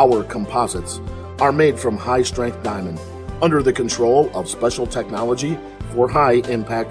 Our composites are made from high strength diamond under the control of special technology for high impact